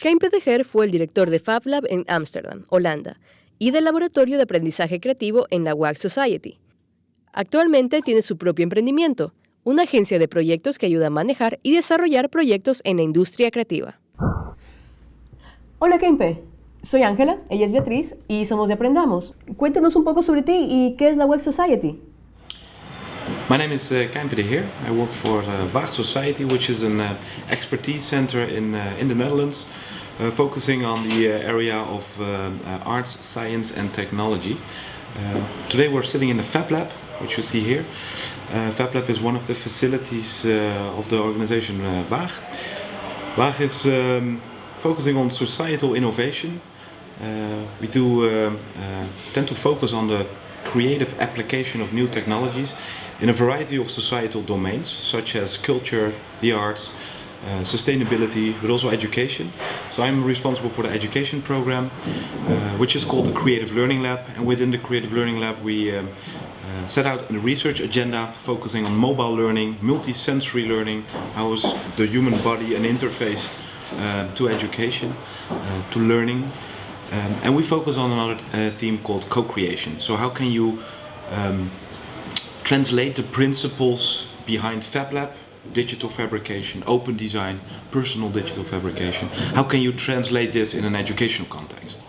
Kempe de Geer fue el director de FabLab en Ámsterdam, Holanda, y del Laboratorio de Aprendizaje Creativo en la WAG Society. Actualmente tiene su propio emprendimiento, una agencia de proyectos que ayuda a manejar y desarrollar proyectos en la industria creativa. Hola Kempe, soy Ángela, ella es Beatriz y somos de Aprendamos. Cuéntanos un poco sobre ti y qué es la WAG Society. My name is uh, Heer. I work for uh, Waag Society, which is an uh, expertise center in, uh, in the Netherlands, uh, focusing on the uh, area of uh, arts, science and technology. Today we're sitting in the Fab Lab, which you see here. Fab Lab is one of the facilities of the organization uh, Waag. Waag is um, focusing on societal innovation. We do um, tend to focus on the creative application of new technologies in a variety of societal domains, such as culture, the arts, uh, sustainability, but also education. So I'm responsible for the education program, uh, which is called the Creative Learning Lab. And within the Creative Learning Lab, we um, uh, set out a research agenda focusing on mobile learning, multi-sensory learning, how is the human body an interface uh, to education, uh, to learning. Um, and we focus on another uh, theme called co-creation. So how can you um, translate the principles behind FabLab, digital fabrication, open design, personal digital fabrication. How can you translate this in an educational context?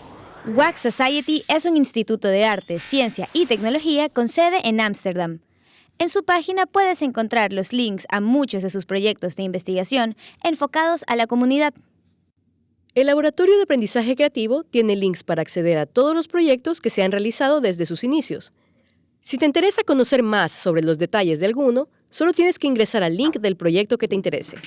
WAC Society es un instituto de arte, ciencia y tecnología con sede en Ámsterdam. En su página puedes encontrar los links a muchos de sus proyectos de investigación enfocados a la comunidad. El Laboratorio de Aprendizaje Creativo tiene links para acceder a todos los proyectos que se han realizado desde sus inicios. Si te interesa conocer más sobre los detalles de alguno, solo tienes que ingresar al link del proyecto que te interese.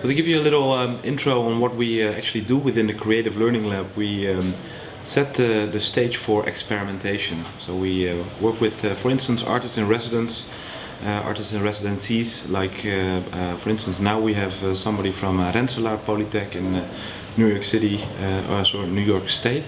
So to give you a little um, intro on what we uh, actually do within the Creative Learning Lab, we um, set the, the stage for experimentation. So we uh, work with, uh, for instance, artists in residence, uh, artists in residencies, like uh, uh, for instance now we have uh, somebody from uh, Rensselaer Polytech in uh, New York City, uh, or sorry, New York State.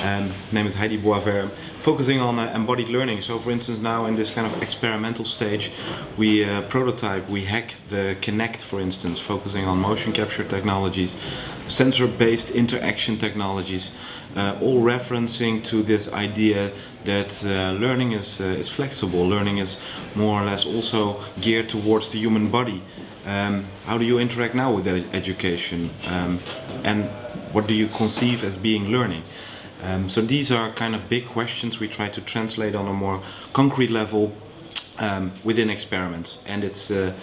Um, name is Heidi Boisvert, focusing on uh, embodied learning. So for instance now in this kind of experimental stage we uh, prototype, we hack the Kinect for instance, focusing on motion capture technologies, sensor-based interaction technologies, uh, all referencing to this idea that uh, learning is, uh, is flexible, learning is more or less also geared towards the human body. Um, how do you interact now with that education um, and what do you conceive as being learning? Um, so these are kind of big questions we try to translate on a more concrete level um, within experiments. And it's uh,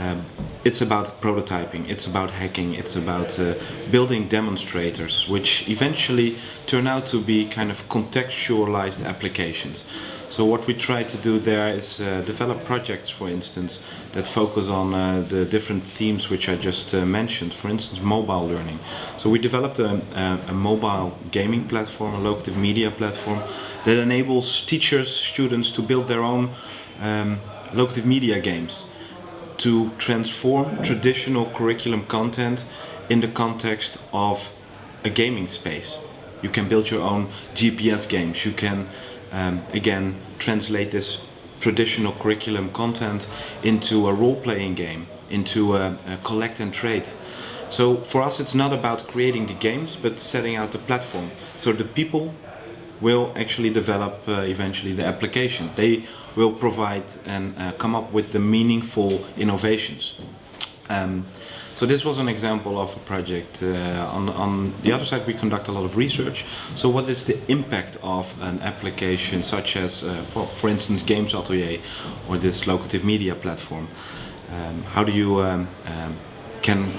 um, it's about prototyping, it's about hacking, it's about uh, building demonstrators which eventually turn out to be kind of contextualized applications. So what we try to do there is uh, develop projects, for instance, that focus on uh, the different themes which I just uh, mentioned. For instance, mobile learning. So we developed a, a, mobile gaming platform, a locative media platform, that enables teachers, students to build their own um, locative media games to transform traditional curriculum content in the context of a gaming space. You can build your own GPS games, you can um, again translate this traditional curriculum content into a role-playing game, into a, a, collect and trade. So for us it's not about creating the games but setting out the platform. So the people will actually develop uh, eventually the application. They will provide and uh, come up with the meaningful innovations. Um, so this was an example of a project. Uh, on, on the other side we conduct a lot of research. So what is the impact of an application such as, uh, for, for instance, Games Atelier or this locative media platform? Um, how do you um, um can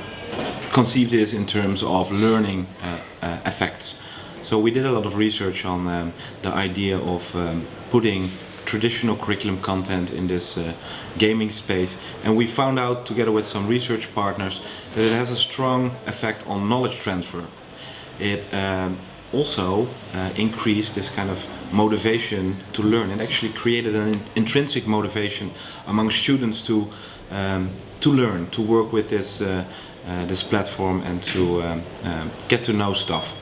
conceive this in terms of learning uh, uh, effects? So we did a lot of research on um, the idea of um, putting traditional curriculum content in this uh, gaming space and we found out together with some research partners that it has a strong effect on knowledge transfer. It um, also uh, increased this kind of motivation to learn. and actually created an in intrinsic motivation among students to um, to learn, to work with this uh, uh this platform and to um, um, get to know stuff.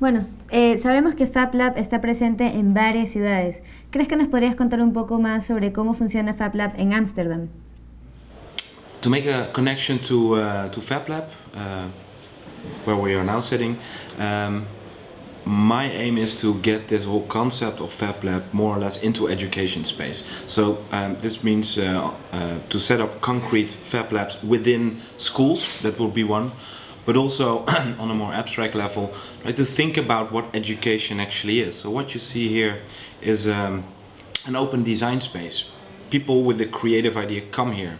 Bueno, eh, sabemos que FabLab está presente en varias ciudades. ¿Crees que nos podrías contar un poco más sobre cómo funciona FabLab en Ámsterdam? To make a connection to, uh, to FabLab, uh, where we are now sitting, um, my aim is to get this whole concept of Fab Lab more or less into education space. So um, this means uh, uh, to set up concrete Fab Labs within schools, that will be one, but also on a more abstract level, right, to think about what education actually is. So what you see here is um, an open design space. People with a creative idea come here.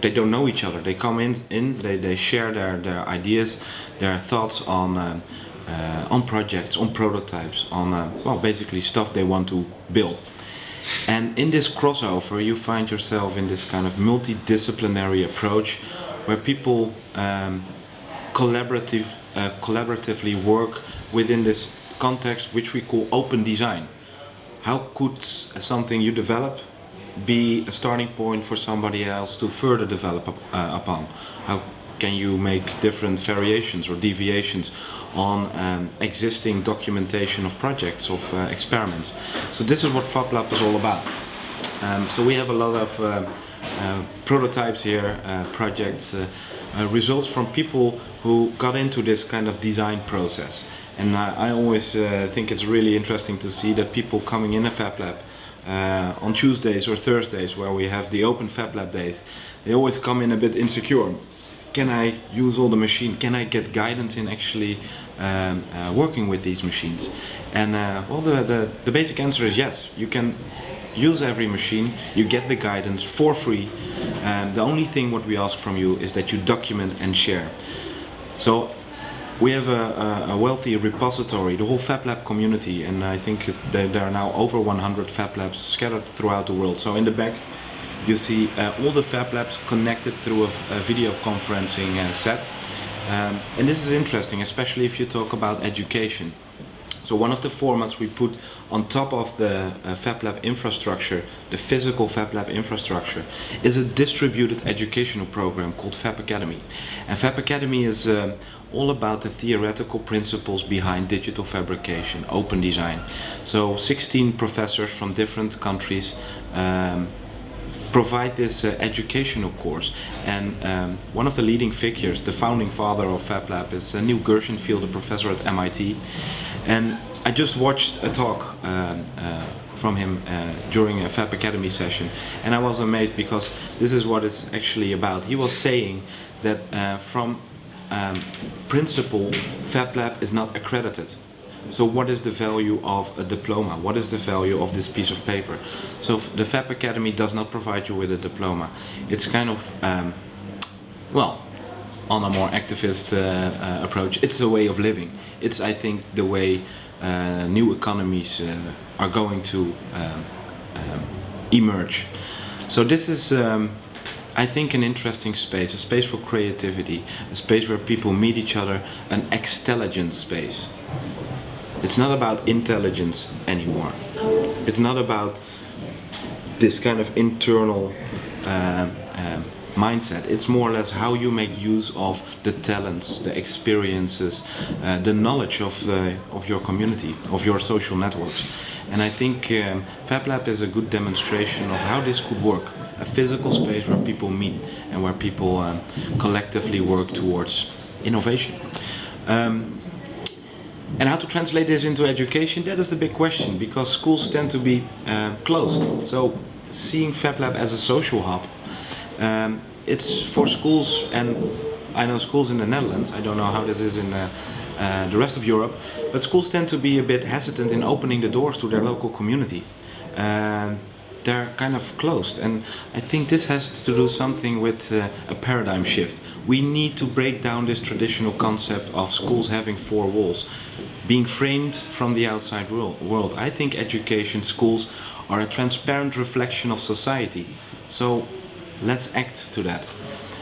They don't know each other. They come in, in they, they share their, their ideas, their thoughts on um, uh, on projects, on prototypes, on uh, well, basically stuff they want to build. And in this crossover, you find yourself in this kind of multidisciplinary approach, where people um, collaborative, uh, collaboratively work within this context, which we call open design. How could something you develop be a starting point for somebody else to further develop uh, upon? How can you make different variations or deviations on um, existing documentation of projects, of uh, experiments. So this is what FabLab is all about. Um, so we have a lot of uh, prototypes here, uh, projects, uh, uh, results from people who got into this kind of design process. And I, I always think it's really interesting to see that people coming in a FabLab uh, on Tuesdays or Thursdays where we have the open Fab Lab days, they always come in a bit insecure can I use all the machine? Can I get guidance in actually um, uh, working with these machines? And uh, well, the, the, the basic answer is yes. You can use every machine, you get the guidance for free. And the only thing what we ask from you is that you document and share. So we have a, a, wealthy repository, the whole FabLab community, and I think there, are now over 100 FabLabs scattered throughout the world. So in the back you see uh, all the Fab Labs connected through a, a video conferencing uh, set. Um, and this is interesting, especially if you talk about education. So one of the formats we put on top of the uh, FabLab infrastructure, the physical FabLab infrastructure, is a distributed educational program called Fab Academy. And Fab Academy is uh, all about the theoretical principles behind digital fabrication, open design. So 16 professors from different countries um, provide this uh, educational course. And um, one of the leading figures, the founding father of FabLab, is uh, Neil Gershenfeld, a professor at MIT. And I just watched a talk uh, uh, from him uh, during a Fab Academy session, and I was amazed because this is what it's actually about. He was saying that uh, from um, principle, FabLab is not accredited. So what is the value of a diploma? What is the value of this piece of paper? So the FAB Academy does not provide you with a diploma. It's kind of, um, well, on a more activist uh, uh, approach, it's a way of living. It's, I think, the way uh, new economies are going to um, um, emerge. So this is, um, I think, an interesting space, a space for creativity, a space where people meet each other, an extelligent space. It's not about intelligence anymore. It's not about this kind of internal uh, mindset. It's more or less how you make use of the talents, the experiences, uh, the knowledge of, uh, of your community, of your social networks. And I think um, FabLab is a good demonstration of how this could work. A physical space where people meet and where people um, collectively work towards innovation. Um, and how to translate this into education, that is the big question, because schools tend to be uh, closed. So seeing FabLab as a social hub, um, it's for schools, and I know schools in the Netherlands, I don't know how this is in uh, uh, the rest of Europe, but schools tend to be a bit hesitant in opening the doors to their local community. Um, they're kind of closed and I think this has to do something with uh, a paradigm shift. We need to break down this traditional concept of schools having four walls, being framed from the outside world. I think education, schools are a transparent reflection of society. So let's act to that.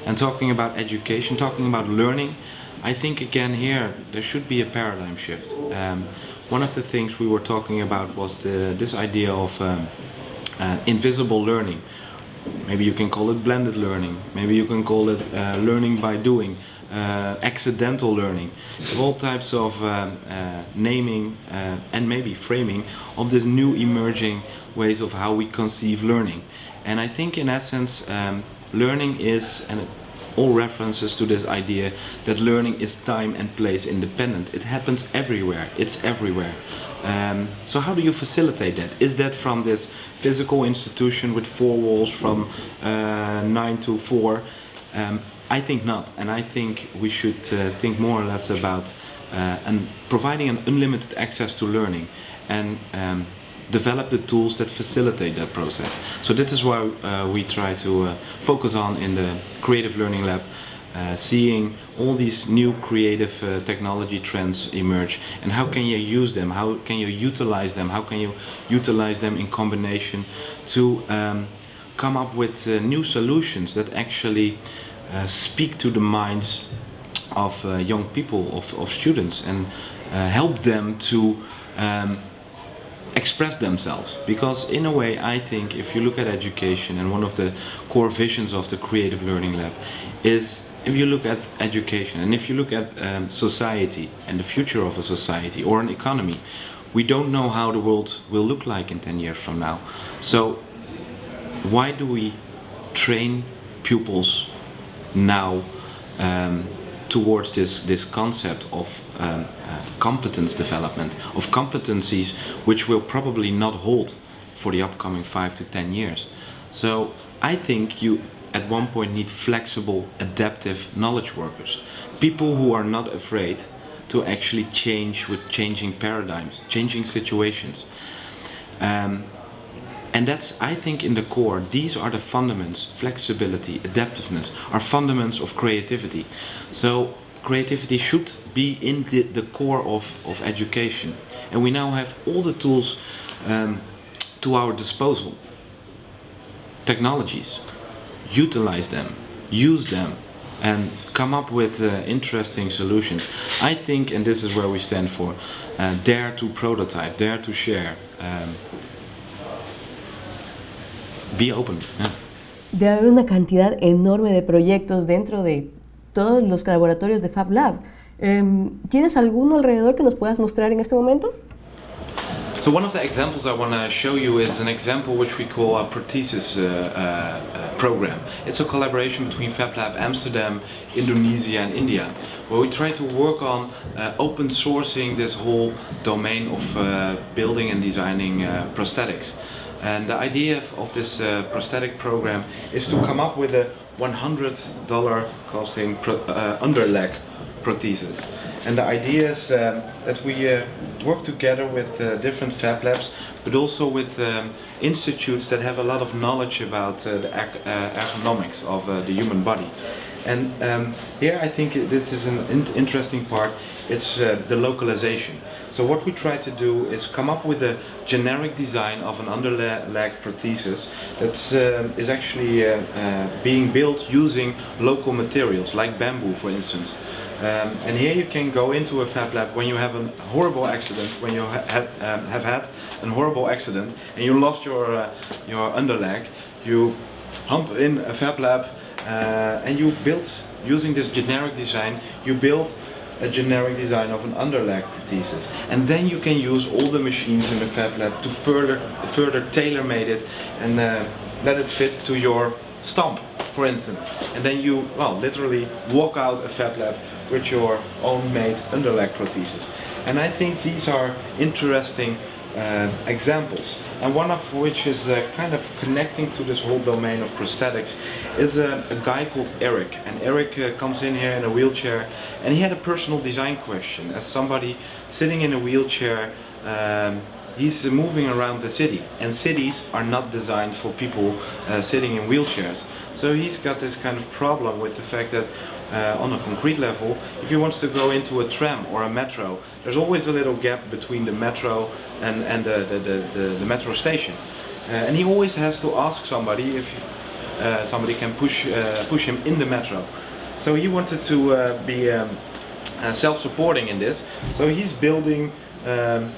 And talking about education, talking about learning, I think again here there should be a paradigm shift. Um, one of the things we were talking about was the, this idea of um, uh, invisible learning. Maybe you can call it blended learning. Maybe you can call it uh, learning by doing, uh, accidental learning. All types of uh, uh, naming uh, and maybe framing of this new emerging ways of how we conceive learning. And I think in essence, um, learning is, and it, all references to this idea that learning is time and place independent. It happens everywhere, it's everywhere. Um, so how do you facilitate that? Is that from this physical institution with four walls from uh, 9 to 4? Um, I think not, and I think we should uh, think more or less about uh, and providing an unlimited access to learning and um, develop the tools that facilitate that process. So this is why uh, we try to uh, focus on in the Creative Learning Lab uh, seeing all these new creative uh, technology trends emerge and how can you use them, how can you utilize them, how can you utilize them in combination to um, come up with uh, new solutions that actually uh, speak to the minds of young people, of, of students and help them to um, express themselves. Because in a way I think if you look at education and one of the core visions of the creative learning lab is if you look at education and if you look at um, society and the future of a society or an economy we don't know how the world will look like in 10 years from now. So why do we train pupils now um, towards this, this concept of um, uh, competence development, of competencies which will probably not hold for the upcoming five to ten years. So I think you at one point need flexible, adaptive knowledge workers. People who are not afraid to actually change with changing paradigms, changing situations. Um, and that's, I think, in the core, these are the fundaments, flexibility, adaptiveness, are fundaments of creativity. So creativity should be in the, the core of, of education. And we now have all the tools um, to our disposal. Technologies. Utilize them, use them, and come up with uh, interesting solutions. I think, and this is where we stand for, uh, dare to prototype, dare to share. Um, be open. Yeah. Debe haber una cantidad enorme de proyectos dentro de todos los laboratorios de Fab Lab. Um, ¿Tienes alguno alrededor que nos puedas mostrar en este momento? So one of the examples I want to show you is an example which we call a Prothesis uh, uh, program. It's a collaboration between Fab Lab Amsterdam, Indonesia and India, where we try to work on uh, open sourcing this whole domain of uh, building and designing uh, prosthetics. And the idea of, this uh, prosthetic program is to come up with a $100 costing pro, uh, underleg prosthesis. And the idea is um, that we uh, work together with uh, different fab labs, but also with um, institutes that have a lot of knowledge about uh, the uh, ergonomics of the human body. And um, here I think this is an in interesting part, it's the localization. So what we try to do is come up with a generic design of an underleg prosthesis that uh, is actually uh, uh, being built using local materials like bamboo for instance. Um, and here you can go into a fab lab when you have a horrible accident, when you ha had, um, have had a horrible accident and you lost your, uh, your underleg, you hump in a fab lab uh, and you build, using this generic design, you build a generic design of an underleg prosthesis. And then you can use all the machines in the Fab Lab to further, further tailor-made it and uh, let it fit to your stump, for instance. And then you, well, literally walk out a Fab Lab with your own made underleg prosthesis. And I think these are interesting uh, examples. And one of which is uh, kind of connecting to this whole domain of prosthetics is a, a guy called Eric. And Eric uh, comes in here in a wheelchair and he had a personal design question. As somebody sitting in a wheelchair, um, he's moving around the city and cities are not designed for people uh, sitting in wheelchairs. So he's got this kind of problem with the fact that uh, on a concrete level, if he wants to go into a tram or a metro, there's always a little gap between the metro and, and the, the, the, the, metro station. Uh, and he always has to ask somebody if uh, somebody can push, uh, push him in the metro. So he wanted to uh, be um, uh, self-supporting in this. So he's building um,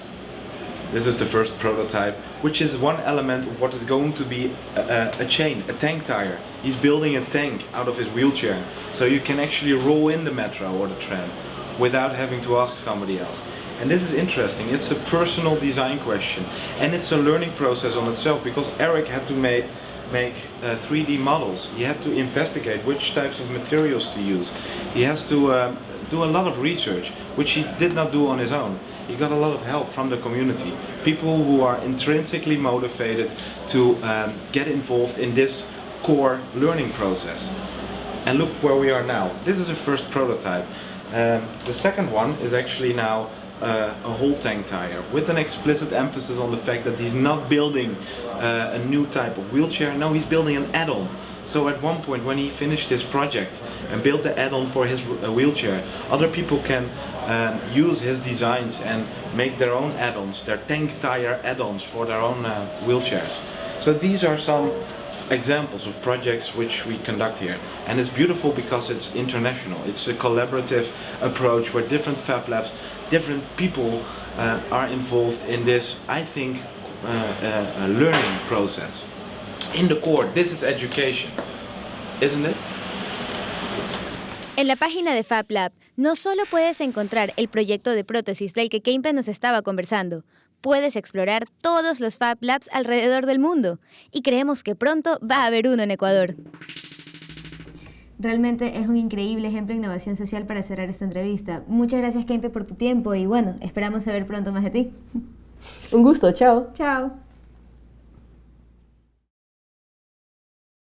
this is the first prototype, which is one element of what is going to be a, a, chain, a tank tire. He's building a tank out of his wheelchair, so you can actually roll in the metro or the tram without having to ask somebody else. And this is interesting, it's a personal design question and it's a learning process on itself because Eric had to make make uh, 3D models. He had to investigate which types of materials to use. He has to uh, do a lot of research, which he did not do on his own. He got a lot of help from the community. People who are intrinsically motivated to um, get involved in this core learning process. And look where we are now. This is a first prototype. Um, the second one is actually now uh, a whole tank tire with an explicit emphasis on the fact that he's not building uh, a new type of wheelchair, no he's building an add-on. So at one point when he finished his project and built the add-on for his uh, wheelchair, other people can um, use his designs and make their own add-ons, their tank tire add-ons for their own uh, wheelchairs. So these are some examples of projects which we conduct here. And it's beautiful because it's international. It's a collaborative approach where different Fab Labs, different people uh, are involved in this, I think, uh, uh, learning process. In the core, this is education, isn't it? En la página de Fab Lab no solo puedes encontrar el proyecto de prótesis del que Kempe nos estaba conversando, puedes explorar todos los Fab Labs alrededor del mundo y creemos que pronto va a haber uno en Ecuador. Realmente es un increíble ejemplo de innovación social para cerrar esta entrevista. Muchas gracias, Kempe, por tu tiempo y bueno, esperamos saber pronto más de ti. Un gusto, chao. Chao.